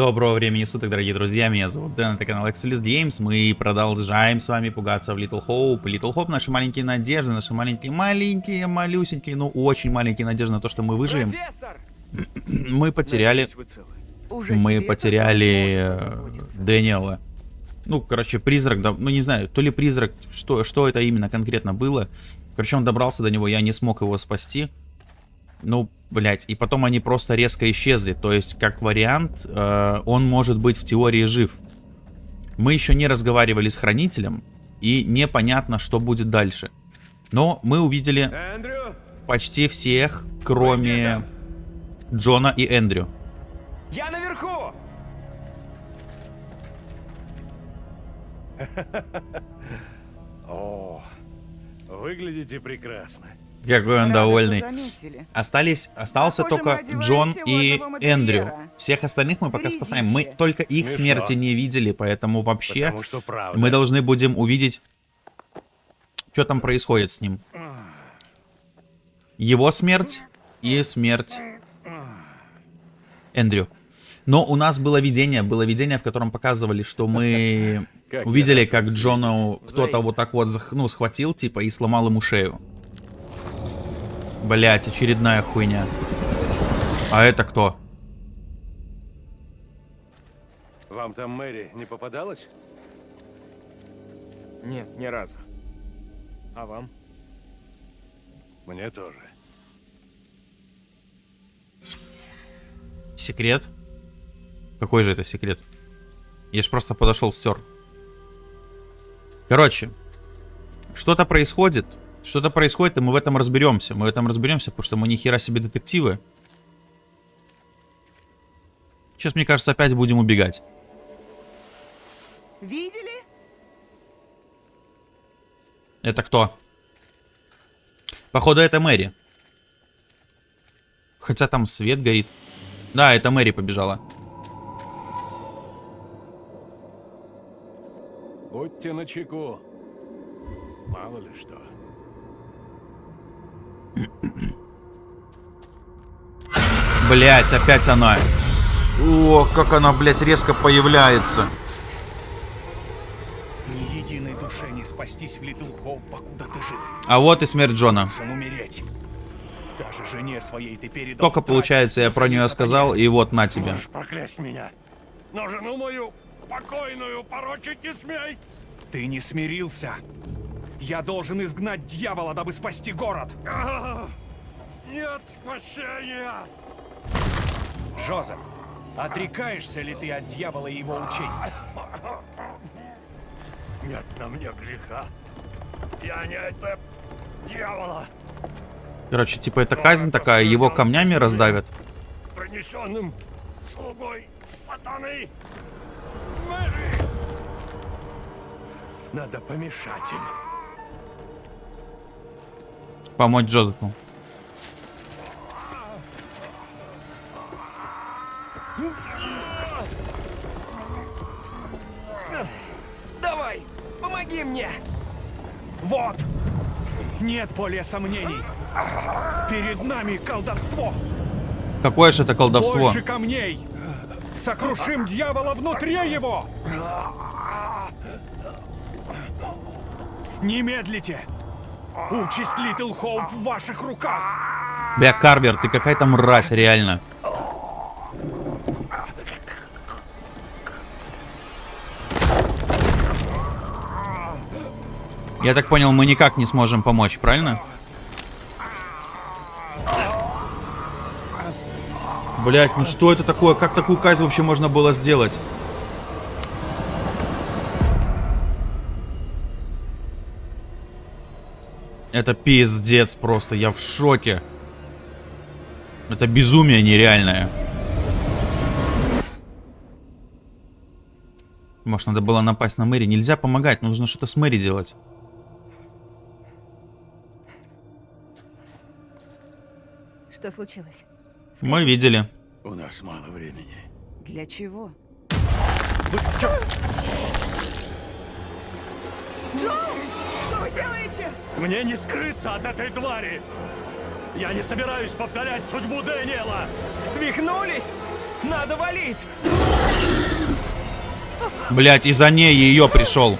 Доброго времени суток, дорогие друзья, меня зовут Дэн, это канал Excelis Games, мы продолжаем с вами пугаться в Little Hope. Little Hope, наши маленькие надежды, наши маленькие, маленькие, малюсенькие, ну очень маленькие надежды на то, что мы выживем. Мы потеряли, мы потеряли э, Дэниела. Ну, короче, призрак, да, ну не знаю, то ли призрак, что, что это именно конкретно было. Короче, он добрался до него, я не смог его спасти. Ну, блять, и потом они просто резко исчезли. То есть, как вариант, э, он может быть в теории жив. Мы еще не разговаривали с хранителем, и непонятно, что будет дальше. Но мы увидели Эндрю? почти всех, кроме Джона и Эндрю. Я наверху! О, выглядите прекрасно. Какой он довольный. Остались, остался только Джон и Эндрю. Всех остальных мы пока спасаем. Мы только их смерти не видели, поэтому вообще мы должны будем увидеть, что там происходит с ним. Его смерть и смерть Эндрю. Но у нас было видение, было видение, в котором показывали, что мы увидели, как Джону кто-то вот так вот ну, схватил, типа, и сломал ему шею. Блять, очередная хуйня. А это кто? Вам там Мэри не попадалась? Нет, ни разу. А вам? Мне тоже. Секрет? Какой же это секрет? Я ж просто подошел, стер. Короче, что-то происходит. Что-то происходит, и мы в этом разберемся. Мы в этом разберемся, потому что мы ни хера себе детективы. Сейчас, мне кажется, опять будем убегать. Видели? Это кто? Походу, это Мэри. Хотя там свет горит. Да, это Мэри побежала. Будьте начеку. Мало ли что. Блять, опять она. О, как она, блять, резко появляется. Ни единой душе не спастись в Литл Хоуп, покуда ты жив. А вот и смерть Джона. умереть. Даже жене своей ты передал Только получается, я про нее сказал, и вот на тебе. Можешь проклясть меня. Но жену мою покойную порочить не смей. Ты не смирился. Я должен изгнать дьявола, дабы спасти город. Нет спасения! Жозеф, отрекаешься ли ты от дьявола и его учений? Нет на мне греха. Я не это дьявола. Короче, типа это казнь такая, его камнями раздавят. Принесенным слугой сатаны. Мэри! Надо помешать им. Помочь Джозефу. Давай, помоги мне! Вот! Нет более сомнений. Перед нами колдовство. Какое же это колдовство? Больше камней. Сокрушим дьявола внутри его. Не медлите. Участь Литл Хоуп в ваших руках. Бля, Карвер, ты какая-то мразь, реально. Я так понял, мы никак не сможем помочь, правильно? Блять, ну что это такое? Как такую казнь вообще можно было сделать? Это пиздец просто, я в шоке. Это безумие нереальное. Может, надо было напасть на Мэри. Нельзя помогать, нужно что-то с Мэри делать. Что случилось? Скажи. Мы видели. У нас мало времени. Для чего? Джон! Мне не скрыться от этой твари! Я не собираюсь повторять судьбу Дэниела! Свихнулись? Надо валить! Блять, и за ней ее пришел.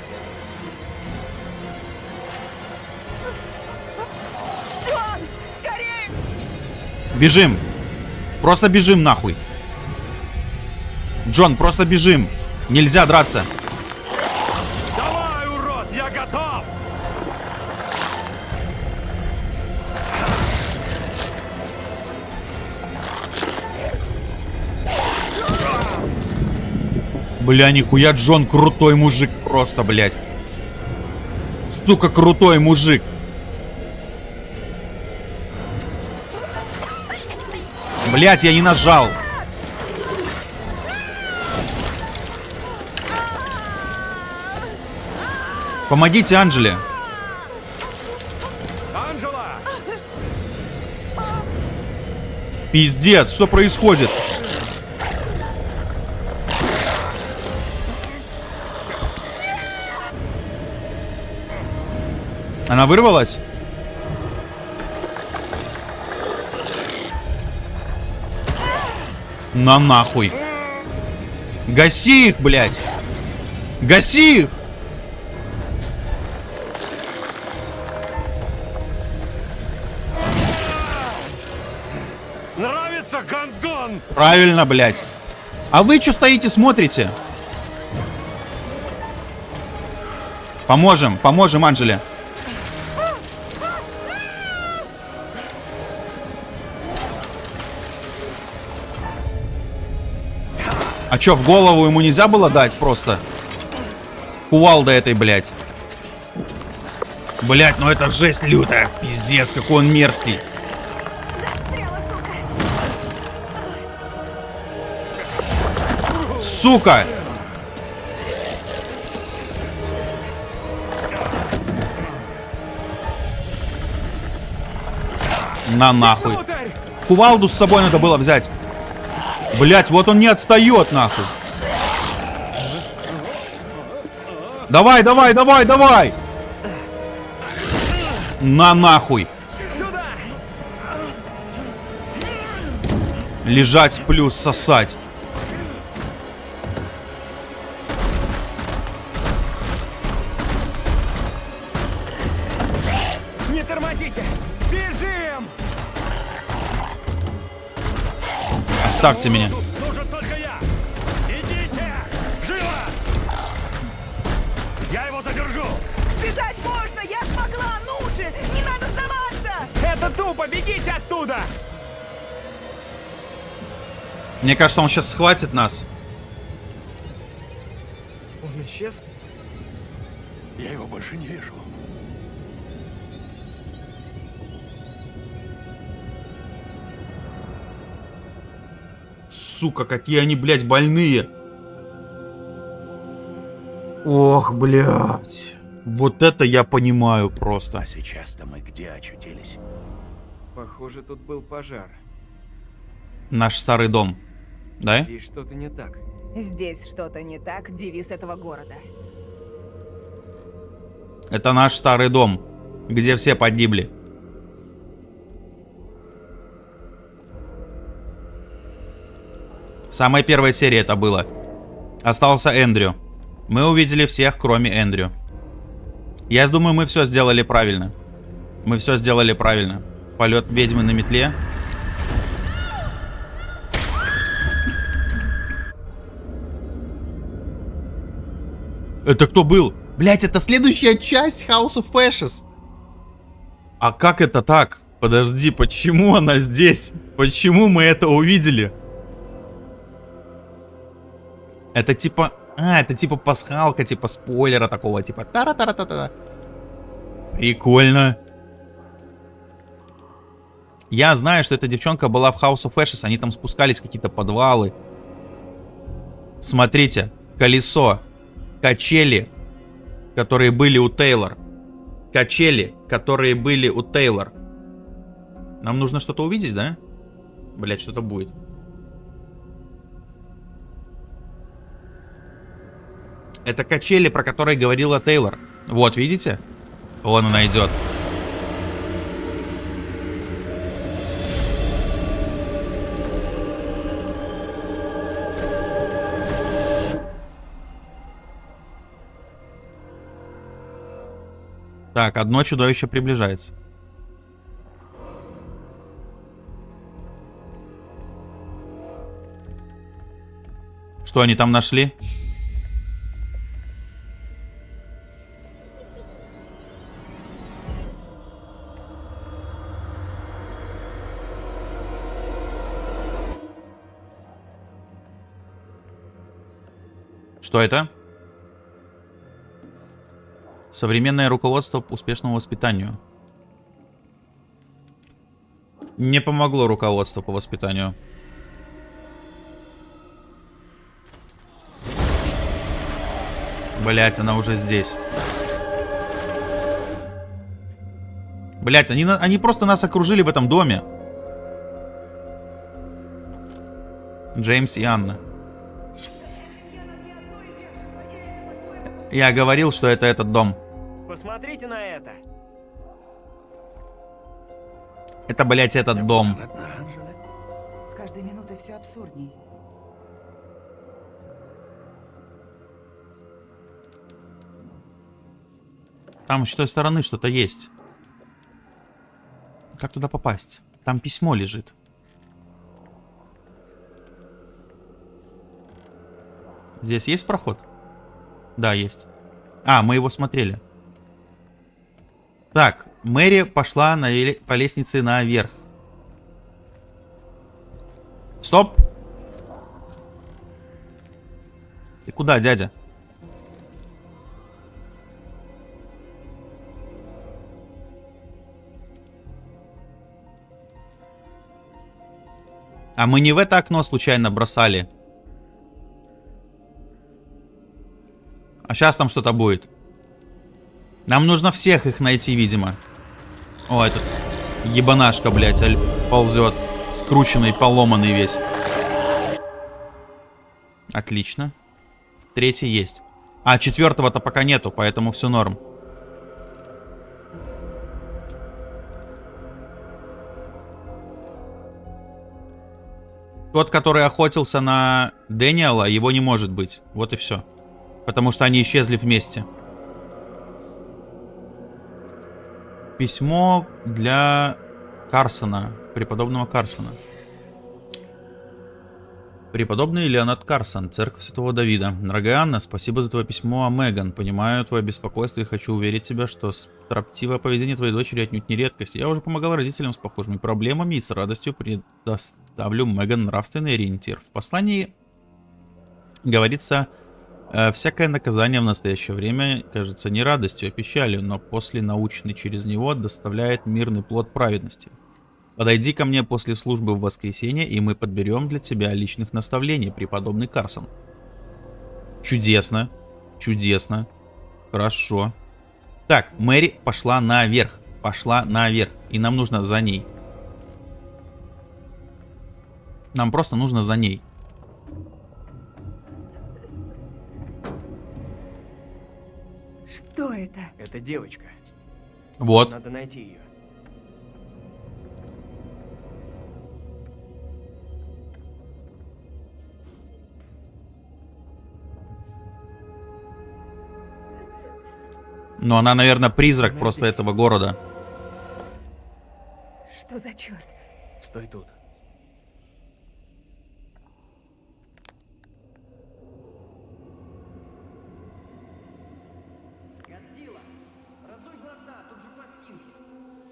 Джон, скорее! Бежим. Просто бежим нахуй. Джон, просто бежим. Нельзя драться. Бля, нихуя Джон крутой мужик просто, блядь. Сука, крутой мужик. Блять, я не нажал. Помогите Анджеле. Пиздец, что происходит? Она вырвалась? На нахуй. Гаси их, блядь. Гаси их. Нравится гандон! Правильно, блядь. А вы что стоите, смотрите? Поможем, поможем Анжеле. А чё, в голову ему нельзя было дать просто? Кувалда этой, блядь. Блядь, ну это жесть лютая. Пиздец, какой он мерзкий. Сука! На нахуй. Кувалду с собой надо было взять. Блять, вот он не отстает нахуй. Давай, давай, давай, давай. На нахуй. Лежать плюс сосать. Оставьте меня. Тут нужен только я! Идите! Живо! Я его задержу! Сбежать можно! Я смогла! Ну же! Не надо сдаваться! Это тупо! Бегите оттуда! Мне кажется, он сейчас схватит нас. Сука, какие они, блядь, больные. Ох, блядь. Вот это я понимаю просто. А сейчас-то мы где очутились? Похоже, тут был пожар. Наш старый дом. Да? Здесь что-то не так. Здесь что-то не так, девиз этого города. Это наш старый дом, где все погибли. Самая первая серия это было. Остался Эндрю. Мы увидели всех, кроме Эндрю. Я думаю, мы все сделали правильно. Мы все сделали правильно. Полет ведьмы на метле. Это кто был? Блять, это следующая часть House of Ashes. А как это так? Подожди, почему она здесь? Почему мы это увидели? Это типа... А, это типа пасхалка, типа спойлера такого, типа... тара тара та та Прикольно. Я знаю, что эта девчонка была в House of Ashes, они там спускались в какие-то подвалы. Смотрите, колесо, качели, которые были у Тейлор. Качели, которые были у Тейлор. Нам нужно что-то увидеть, да? Блять, что-то будет. Это качели, про которые говорила Тейлор. Вот, видите? Он она идет. Так, одно чудовище приближается. Что они там нашли? Что это? Современное руководство по успешному воспитанию. Не помогло руководство по воспитанию. Блять, она уже здесь. Блять, они, они просто нас окружили в этом доме. Джеймс и Анна. Я говорил, что это этот дом. Посмотрите на это. Это, блять, этот дом. С каждой минутой все абсурдней. Там с той стороны что-то есть. Как туда попасть? Там письмо лежит. Здесь есть проход? Да, есть. А, мы его смотрели. Так, Мэри пошла на по лестнице наверх. Стоп! Ты куда, дядя? А мы не в это окно случайно бросали? А сейчас там что-то будет. Нам нужно всех их найти, видимо. О, этот ебанашка, блядь, ползет. Скрученный, поломанный весь. Отлично. Третий есть. А, четвертого-то пока нету, поэтому все норм. Тот, который охотился на Дэниела, его не может быть. Вот и все. Потому что они исчезли вместе. Письмо для Карсона, преподобного Карсона. Преподобный Леонард Карсон, Церковь Святого Давида. Дорогая Анна, спасибо за твое письмо о Меган. Понимаю твое беспокойство и хочу уверить тебя, что строптивое поведение твоей дочери отнюдь не редкость. Я уже помогал родителям с похожими проблемами и с радостью предоставлю Меган нравственный ориентир. В послании говорится, всякое наказание в настоящее время кажется не радостью, а печалью, но после научный через него доставляет мирный плод праведности. Подойди ко мне после службы в воскресенье, и мы подберем для тебя личных наставлений, преподобный Карсон. Чудесно. Чудесно. Хорошо. Так, Мэри пошла наверх. Пошла наверх. И нам нужно за ней. Нам просто нужно за ней. Это? Это девочка. Вот. Надо найти ее. Но она, наверное, призрак Она просто здесь. этого города. Что за черт? Стой тут.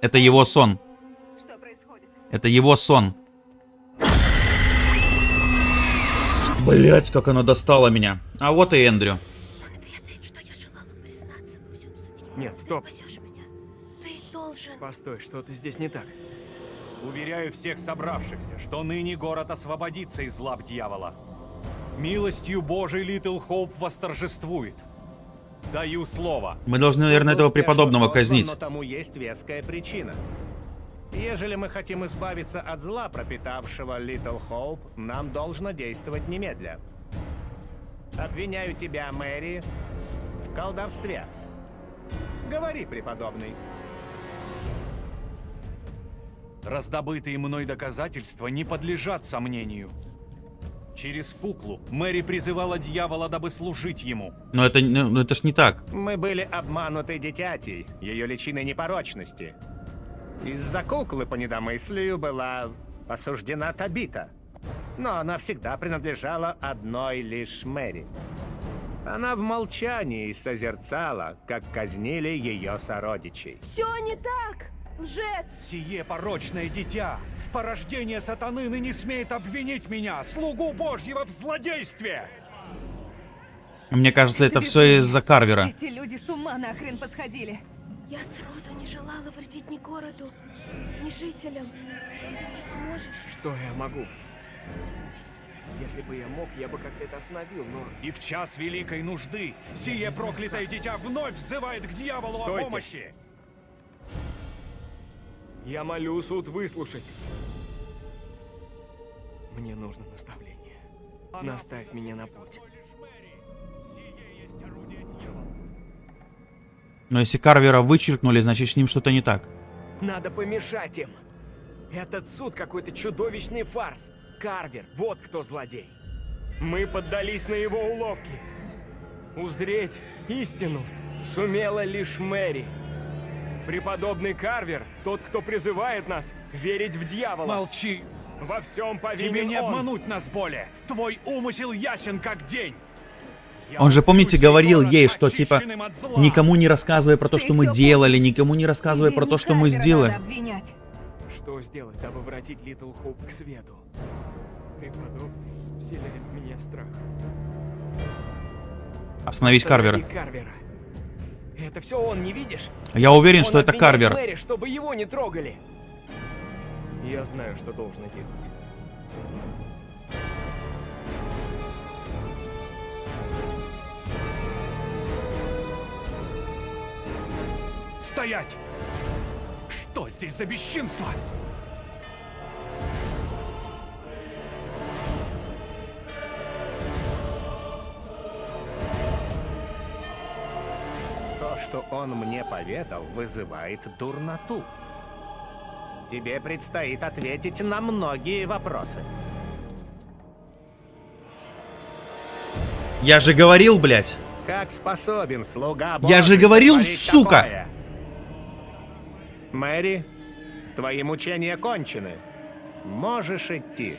Это его сон. Что происходит? Это его сон. Блять, как она достала меня. А вот и Эндрю. Он ведает, что я желала признаться во всем судье. Нет, Ты стоп. спасешь меня. Ты должен... Постой, что-то здесь не так. Уверяю всех собравшихся, что ныне город освободится из лап дьявола. Милостью Божией Литл Хоуп восторжествует. Даю слово. Мы должны, наверное, этого преподобного казнить. Но тому есть веская причина. Ежели мы хотим избавиться от зла, пропитавшего Литл Хоуп, нам должно действовать немедля. Обвиняю тебя, Мэри, в колдовстве. Говори, преподобный. Раздобытые мной доказательства не подлежат сомнению. Через Пуклу Мэри призывала дьявола, дабы служить ему. Но это, ну, ну, это ж не так. Мы были обмануты дитятей, ее личиной непорочности. Из-за куклы по недомыслию была осуждена Табита. Но она всегда принадлежала одной лишь Мэри. Она в молчании созерцала, как казнили ее сородичей. Все не так! Лжец! Сие порочное дитя, порождение сатаны ныне смеет обвинить меня, слугу Божьего, в злодействе! Мне кажется, это все из-за Карвера. Эти люди с ума нахрен посходили. Я сроду не желала вредить ни городу, ни жителям. Ты мне поможешь? Что я могу? Если бы я мог, я бы как-то это остановил, но... И в час великой нужды сие проклятое дитя вновь взывает к дьяволу Стойте. о помощи! Я молю суд выслушать. Мне нужно наставление. Наставь меня на путь. Сие есть орудие дьявола. Но если Карвера вычеркнули, значит с ним что-то не так. Надо помешать им. Этот суд какой-то чудовищный фарс. Карвер, вот кто злодей. Мы поддались на его уловки. Узреть истину сумела лишь Мэри. Преподобный Карвер, тот, кто призывает нас верить в дьявола. Молчи! Во всем повинен Тебе не он. обмануть нас более! Твой умысел ясен, как день! Я Он же, помните, говорил ей, что типа никому не рассказывай про то, Ты что мы делали, помнишь. никому не рассказывай Тебе про не то, что мы сделали. Что сделать, дабы вратить Литл Хоуп к свету? Преподобный вселяет в меня страх. Остановить Карвера. Останови Карвера. Это все он, не видишь? Я уверен, Он что это Карвер. Мэри, чтобы его не трогали. Я знаю, что должно делать. Стоять! Что здесь за бесчинство? Что он мне поведал, вызывает дурноту. Тебе предстоит ответить на многие вопросы. Я же говорил, блядь. Как способен слуга Я же говорил, сука! такое? Мэри, твои мучения кончены. Можешь идти.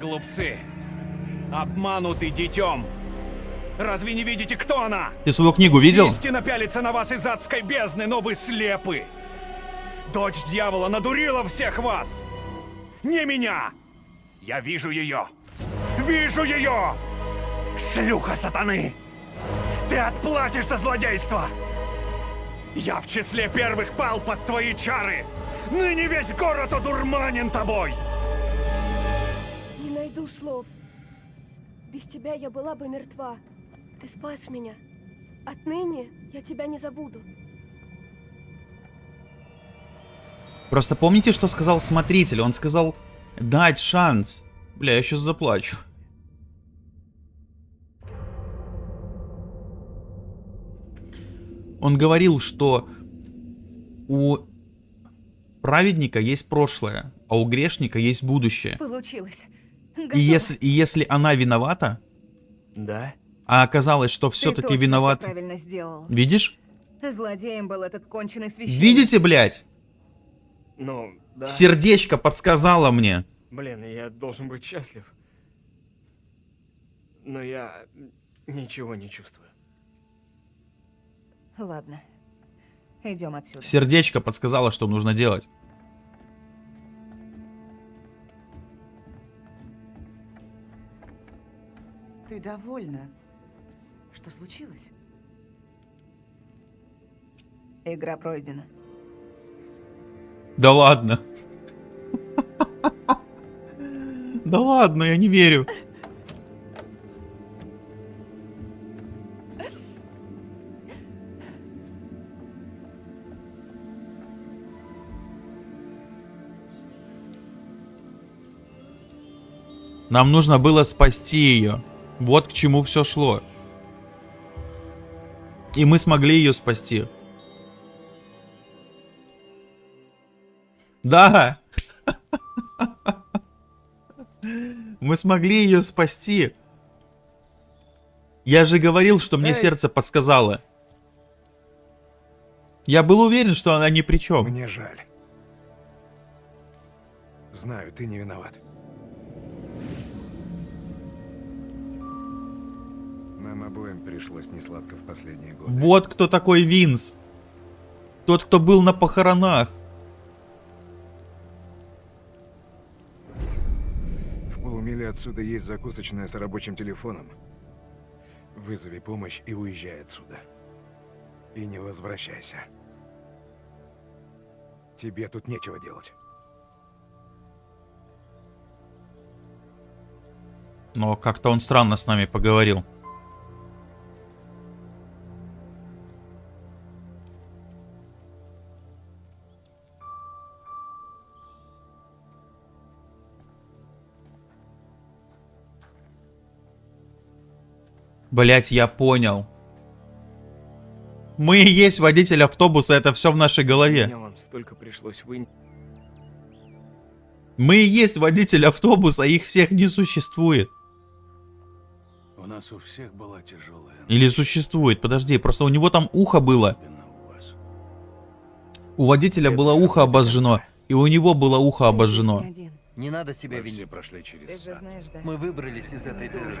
Глупцы! Обманутый детем! Разве не видите, кто она? Ты свою книгу видел? Истина пялится на вас из адской бездны, но вы слепы! Дочь дьявола надурила всех вас! Не меня! Я вижу ее! Вижу ее! Шлюха сатаны! Ты отплатишь за злодейство! Я в числе первых пал под твои чары! Ныне весь город одурманен тобой! Не найду слов. Без тебя я была бы мертва. Ты спас меня. Отныне я тебя не забуду. Просто помните, что сказал смотритель? Он сказал дать шанс. Бля, я сейчас заплачу. Он говорил, что у праведника есть прошлое, а у грешника есть будущее. Получилось. И если, и если она виновата, Да? А оказалось, что все-таки виноват... всё правильно сделал. Видишь? Злодеем был этот конченый священник. Видите, блядь? Ну, да. Сердечко подсказало мне. Блин, я должен быть счастлив. Но я ничего не чувствую. Ладно. Идем отсюда. Сердечко подсказало, что нужно делать. Ты довольна? Что случилось? Игра пройдена. Да ладно. Да ладно, я не верю. Нам нужно было спасти ее. Вот к чему все шло. И мы смогли ее спасти. Да. Мы смогли ее спасти. Я же говорил, что мне Эй! сердце подсказало. Я был уверен, что она ни при чем. Мне жаль. Знаю, ты не виноват. Нам обоим пришлось несладко в последние годы. Вот кто такой Винс. Тот, кто был на похоронах. В полумиле отсюда есть закусочная с рабочим телефоном. Вызови помощь и уезжай отсюда. И не возвращайся. Тебе тут нечего делать. Но как-то он странно с нами поговорил. Блять, я понял. Мы и есть водитель автобуса, это все в нашей голове. Меня вам столько пришлось вы... Мы и есть водитель автобуса, их всех не существует. У нас у всех была тяжелая Или существует, подожди, просто у него там ухо было. у водителя Это было ухо обожжено, и у него было ухо обожжено. Один. Не надо себя Мы все винить. прошли через Ты же знаешь, да? Мы выбрались из этой дыры.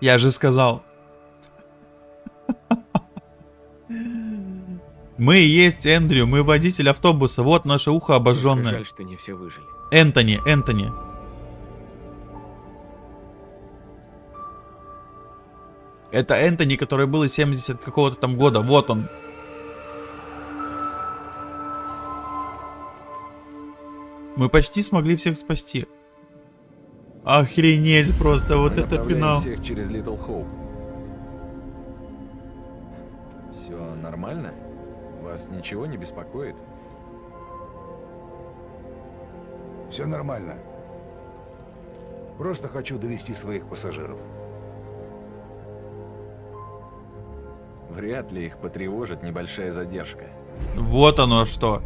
Я же сказал. Мы и есть Эндрю, мы водитель автобуса, вот наше ухо обожженное. Жаль, что не все выжили. Энтони, Энтони. Это Энтони, который был из 70 какого-то там года, вот он. Мы почти смогли всех спасти. Охренеть просто, вот Мы это финал. всех через Литл Хоуп. Все нормально? Вас ничего не беспокоит? Все нормально. Просто хочу довести своих пассажиров. Вряд ли их потревожит небольшая задержка. Вот оно что.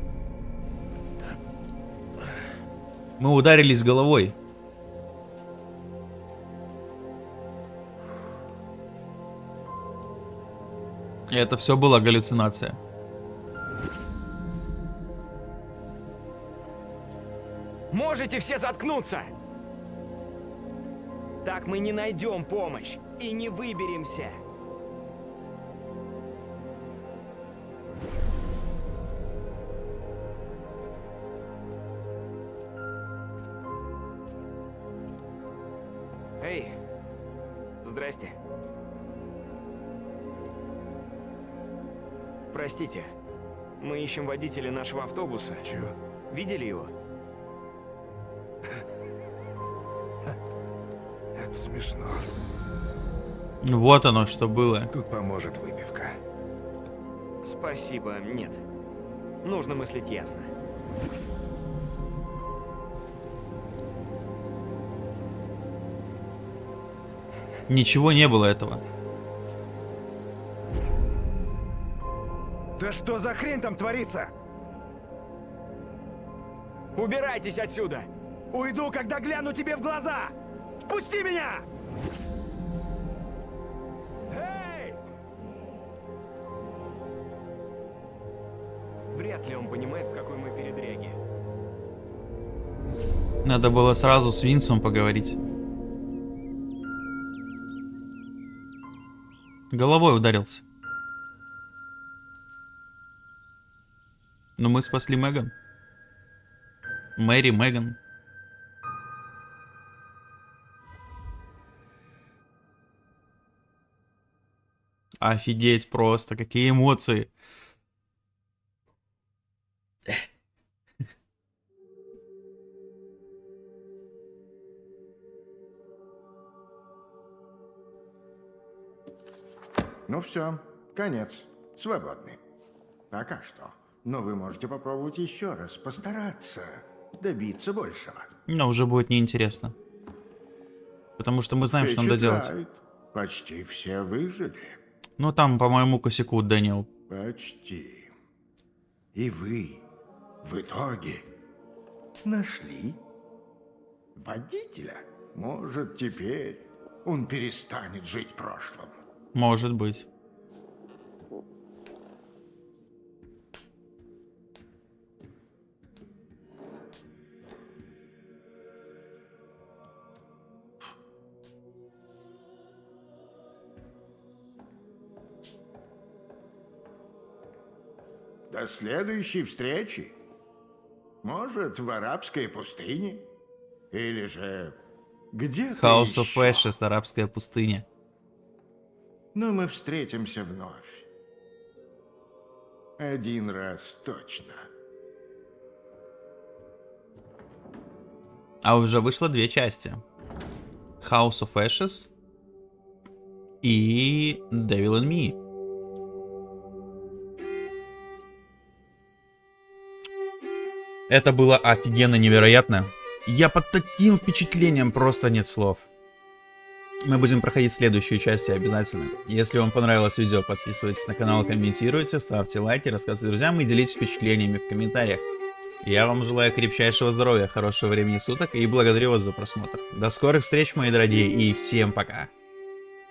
Мы ударились головой. Это все была галлюцинация. Можете все заткнуться! Так мы не найдем помощь и не выберемся. Эй, здрасте. Простите, мы ищем водителя нашего автобуса. Чё? Видели его? Это смешно. Вот оно что было. Тут поможет выпивка. Спасибо, нет. Нужно мыслить ясно. Ничего не было этого. Да что за хрень там творится? Убирайтесь отсюда! Уйду, когда гляну тебе в глаза! Впусти меня! Эй! Вряд ли он понимает, в какой мы передряге. Надо было сразу с Винсом поговорить. Головой ударился. Но мы спасли Меган. Мэри, Меган. Офигеть просто, какие эмоции. Ну все, конец. Свободны. Пока что. Но вы можете попробовать еще раз, постараться добиться большего. Но уже будет неинтересно. Потому что мы знаем, что надо делать. Почти все выжили. Ну там, по моему косяку, Дэниел. Почти. И вы в итоге нашли водителя. Может, теперь он перестанет жить прошлым. Может быть. До следующей встречи. Может, в арабской пустыне? Или же где-то House of. Ashes, арабская пустыня. Но мы встретимся вновь. Один раз точно. А уже вышло две части. House of Ashes и Devil in Me. Это было офигенно невероятно. Я под таким впечатлением просто нет слов. Мы будем проходить следующую часть обязательно. Если вам понравилось видео, подписывайтесь на канал, комментируйте, ставьте лайки, рассказывайте друзьям и делитесь впечатлениями в комментариях. Я вам желаю крепчайшего здоровья, хорошего времени суток и благодарю вас за просмотр. До скорых встреч, мои дорогие, и всем пока.